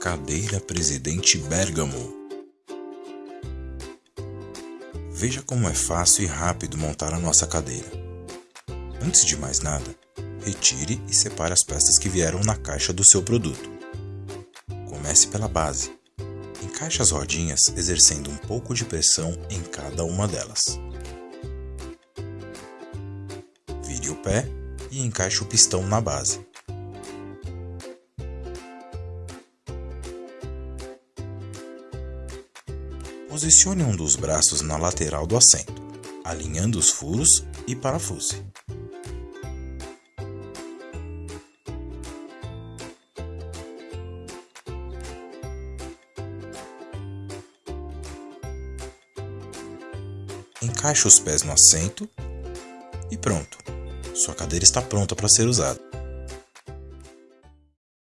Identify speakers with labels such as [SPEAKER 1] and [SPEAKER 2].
[SPEAKER 1] Cadeira Presidente Bergamo. Veja como é fácil e rápido montar a nossa cadeira. Antes de mais nada, retire e separe as peças que vieram na caixa do seu produto. Comece pela base. Encaixe as rodinhas exercendo um pouco de pressão em cada uma delas. Vire o pé e encaixe o pistão na base. Posicione um dos braços na lateral do assento, alinhando os furos e parafuse. Encaixe os pés no assento e pronto. Sua cadeira está pronta para ser usada.